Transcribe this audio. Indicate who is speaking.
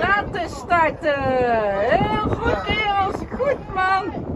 Speaker 1: Laten starten! Heel goed, heel Goed, man!